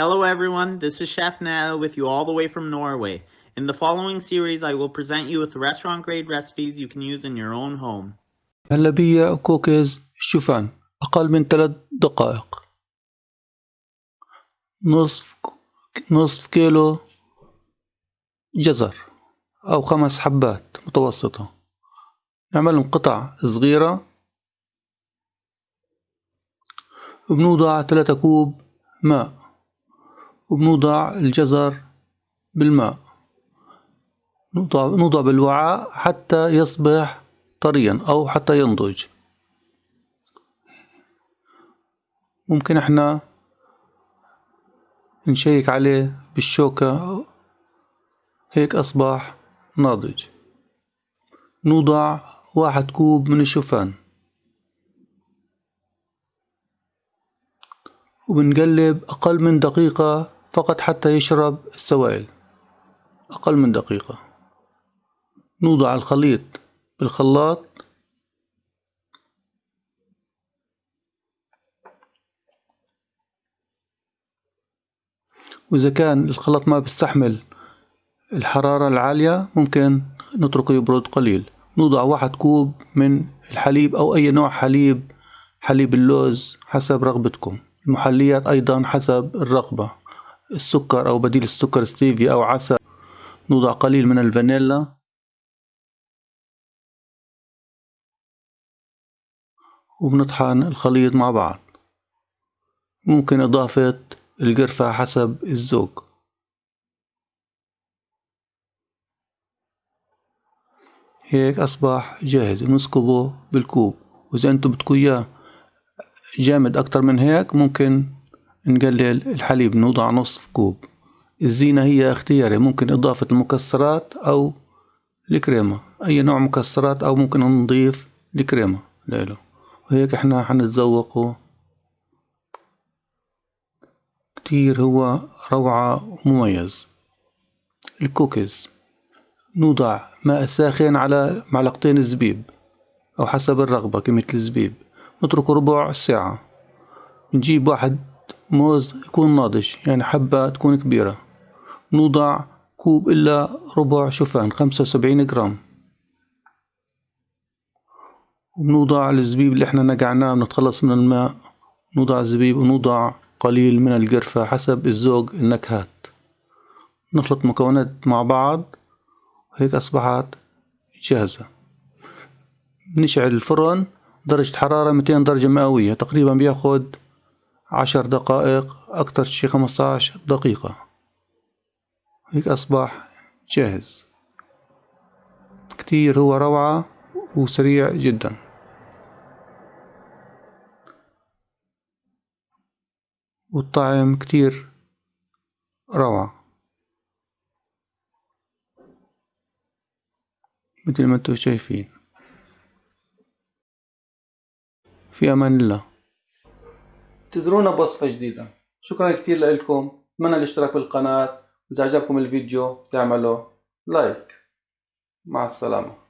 Hello everyone, this is Chef Nell with you all the way from Norway. In the following series, I will present you with restaurant grade recipes you can use in your own home. هلبية كوكيز شوفان أقل من ثلاث دقائق نصف نصف كيلو جزر أو خمس حبات متوسطة نعملهم قطع صغيرة وبنوضع ثلاثة كوب ماء وبنوضع الجزر بالماء. نوضع, نوضع بالوعاء حتى يصبح طريا أو حتى ينضج. ممكن إحنا نشيك عليه بالشوكة. هيك أصبح ناضج. نوضع واحد كوب من الشوفان. وبنقلب أقل من دقيقة فقط حتى يشرب السوائل أقل من دقيقة. نوضع الخليط بالخلاط. وإذا كان الخلاط ما بيستحمل الحرارة العالية ممكن نتركه يبرد قليل. نوضع واحد كوب من الحليب أو أي نوع حليب حليب اللوز حسب رغبتكم. المحليات أيضا حسب الرغبة. السكر أو بديل السكر ستيفيا أو عسل. نوضع قليل من الفانيلا. وبنطحن الخليط مع بعض. ممكن إضافة القرفة حسب الذوق. هيك أصبح جاهز. نسكبه بالكوب. وإذا أنتم بدكم إياه جامد أكتر من هيك ممكن نقلل الحليب نوضع نصف كوب. الزينة هي اختياري ممكن إضافة المكسرات أو الكريمة. أي نوع مكسرات أو ممكن نضيف الكريمة. له وهيك إحنا حنتذوقه. كتير هو روعة ومميز. الكوكيز. نوضع ماء ساخن على معلقتين زبيب أو حسب الرغبة كمية الزبيب. نتركه ربع ساعة. نجيب واحد موز يكون ناضج يعني حبة تكون كبيرة. نوضع كوب إلا ربع شوفان خمسة وسبعين جرام. وبنوضع الزبيب اللي إحنا نقعناه بنتخلص من الماء. نوضع الزبيب ونوضع قليل من القرفة حسب الذوق النكهات. نخلط مكونات مع بعض وهيك أصبحت جاهزة. نشعل الفرن درجة حرارة 200 درجة مئوية تقريبا بياخد عشر دقائق أكتر شي 15 دقيقة. هيك أصبح جاهز. كتير هو روعة وسريع جدا. والطعم كتير روعة. مثل ما أنتم شايفين. في أمان الله. انتظرونا بوصفة جديدة. شكرا كتير لكم أتمنى الاشتراك بالقناة. إذا عجبكم الفيديو تعملوا لايك. مع السلامة.